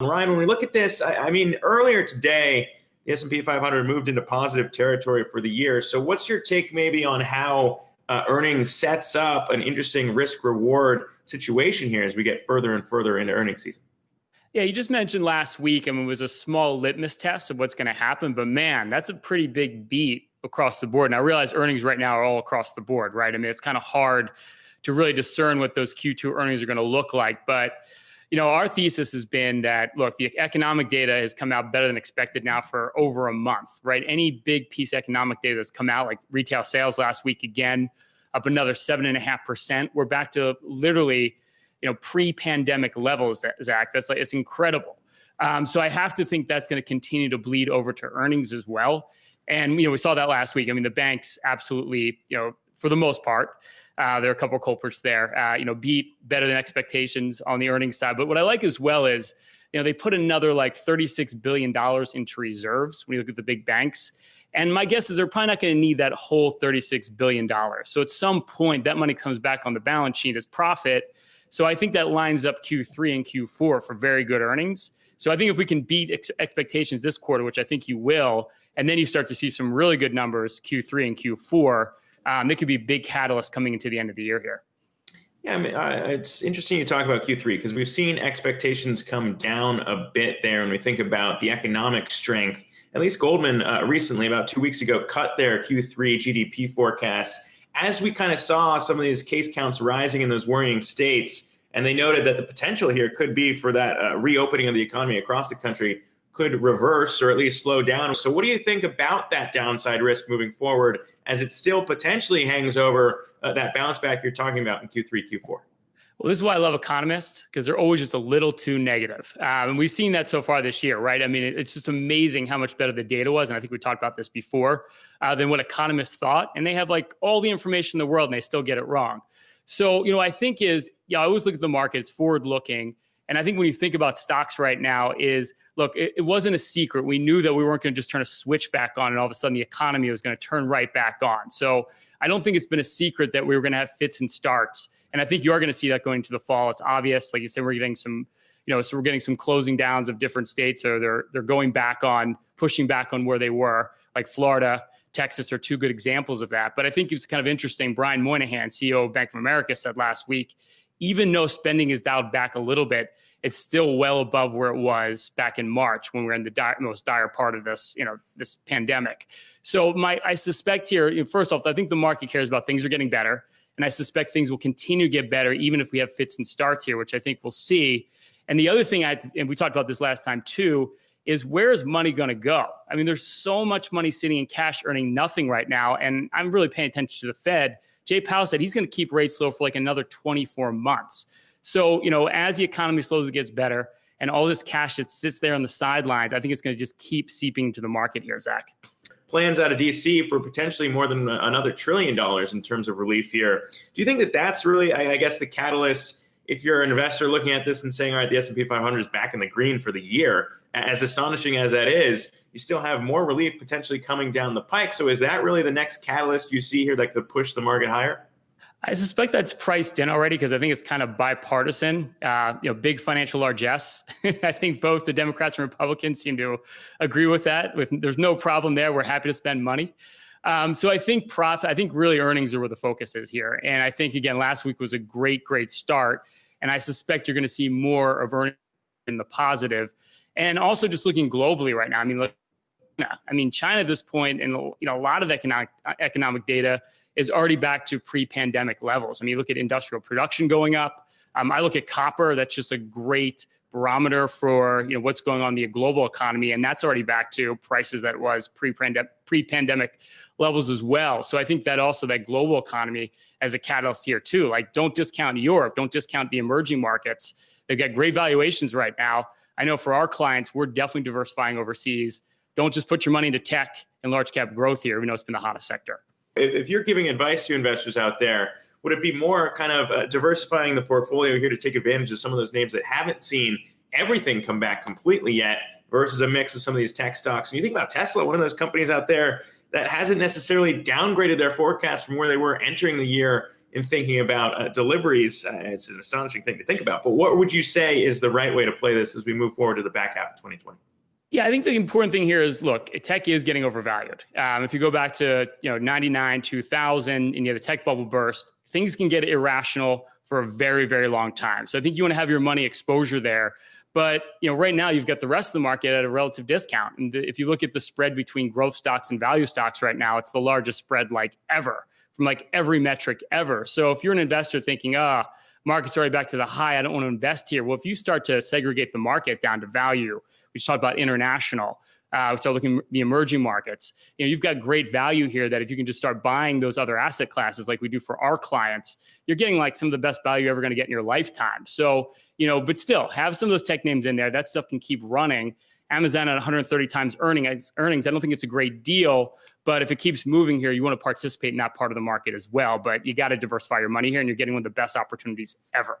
Ryan, when we look at this, I, I mean, earlier today, the S&P 500 moved into positive territory for the year. So what's your take maybe on how uh, earnings sets up an interesting risk reward situation here as we get further and further into earnings season? Yeah, you just mentioned last week, I mean, it was a small litmus test of what's going to happen, but man, that's a pretty big beat across the board. And I realize earnings right now are all across the board, right? I mean, it's kind of hard to really discern what those Q2 earnings are going to look like. But, you know, our thesis has been that, look, the economic data has come out better than expected now for over a month, right? Any big piece of economic data that's come out, like retail sales last week again, up another seven and a half percent. We're back to literally, you know, pre-pandemic levels, Zach. That's like, it's incredible. Um, so I have to think that's going to continue to bleed over to earnings as well. And, you know, we saw that last week. I mean, the banks absolutely, you know, for the most part, uh, there are a couple of culprits there. Uh, you know, beat better than expectations on the earnings side. But what I like as well is, you know, they put another like $36 billion into reserves when you look at the big banks. And my guess is they're probably not going to need that whole $36 billion. So at some point, that money comes back on the balance sheet as profit. So I think that lines up Q3 and Q4 for very good earnings. So I think if we can beat ex expectations this quarter, which I think you will, and then you start to see some really good numbers Q3 and Q4, um, it could be a big catalyst coming into the end of the year here. Yeah, I mean, uh, it's interesting you talk about Q3 because we've seen expectations come down a bit there when we think about the economic strength. At least Goldman uh, recently, about two weeks ago, cut their Q3 GDP forecast. As we kind of saw some of these case counts rising in those worrying states, and they noted that the potential here could be for that uh, reopening of the economy across the country could reverse or at least slow down. So what do you think about that downside risk moving forward as it still potentially hangs over uh, that bounce back you're talking about in Q3, Q4? Well, this is why I love economists because they're always just a little too negative. Um, and we've seen that so far this year, right? I mean, it's just amazing how much better the data was. And I think we talked about this before uh, than what economists thought. And they have like all the information in the world and they still get it wrong. So, you know, I think is, yeah, I always look at the market, it's forward looking. And I think when you think about stocks right now is, look, it, it wasn't a secret. We knew that we weren't going to just turn a switch back on and all of a sudden the economy was going to turn right back on. So I don't think it's been a secret that we were going to have fits and starts. And I think you are going to see that going into the fall. It's obvious. Like you said, we're getting some, you know, so we're getting some closing downs of different states or they're, they're going back on, pushing back on where they were, like Florida, Texas are two good examples of that. But I think it's kind of interesting. Brian Moynihan, CEO of Bank of America, said last week even though spending is dialed back a little bit, it's still well above where it was back in March when we are in the most dire part of this, you know, this pandemic. So my, I suspect here, you know, first off, I think the market cares about things are getting better, and I suspect things will continue to get better even if we have fits and starts here, which I think we'll see. And the other thing, I and we talked about this last time too, is where is money going to go? I mean, there's so much money sitting in cash earning nothing right now, and I'm really paying attention to the Fed Jay Powell said he's going to keep rates low for like another 24 months. So, you know, as the economy slowly gets better and all this cash that sits there on the sidelines, I think it's going to just keep seeping to the market here, Zach. Plans out of DC for potentially more than another trillion dollars in terms of relief here. Do you think that that's really, I guess, the catalyst? If you're an investor looking at this and saying, all right, the S&P 500 is back in the green for the year, as astonishing as that is, you still have more relief potentially coming down the pike. So is that really the next catalyst you see here that could push the market higher? I suspect that's priced in already because I think it's kind of bipartisan. Uh, you know, big financial largesse. I think both the Democrats and Republicans seem to agree with that. With there's no problem there. We're happy to spend money. Um, so I think profit. I think really earnings are where the focus is here. And I think again, last week was a great, great start. And I suspect you're going to see more of earnings in the positive and also just looking globally right now. I mean, look, I mean, China at this point, and you know, a lot of economic economic data is already back to pre-pandemic levels. I mean, you look at industrial production going up. Um, I look at copper. That's just a great barometer for you know what's going on in the global economy, and that's already back to prices that was pre-pandemic pre-pandemic levels as well. So I think that also that global economy as a catalyst here too. Like, don't discount Europe. Don't discount the emerging markets. They've got great valuations right now. I know for our clients, we're definitely diversifying overseas. Don't just put your money into tech and large cap growth here. We know it's been the hottest sector. If, if you're giving advice to investors out there, would it be more kind of uh, diversifying the portfolio here to take advantage of some of those names that haven't seen everything come back completely yet versus a mix of some of these tech stocks? And you think about Tesla, one of those companies out there that hasn't necessarily downgraded their forecast from where they were entering the year in thinking about uh, deliveries. Uh, it's an astonishing thing to think about. But what would you say is the right way to play this as we move forward to the back half of 2020? Yeah, I think the important thing here is look, tech is getting overvalued. Um, if you go back to you know 99, 2000, and you know the tech bubble burst, things can get irrational for a very, very long time. So I think you want to have your money exposure there. But you know, right now you've got the rest of the market at a relative discount. And if you look at the spread between growth stocks and value stocks right now, it's the largest spread like ever from like every metric ever. So if you're an investor thinking, ah, market's already back to the high, I don't want to invest here. Well, if you start to segregate the market down to value, we just talked about international. Uh, start looking the emerging markets. You know, you've got great value here. That if you can just start buying those other asset classes, like we do for our clients, you're getting like some of the best value you're ever going to get in your lifetime. So, you know, but still, have some of those tech names in there. That stuff can keep running. Amazon at 130 times earnings, earnings. I don't think it's a great deal, but if it keeps moving here, you want to participate in that part of the market as well. But you got to diversify your money here, and you're getting one of the best opportunities ever.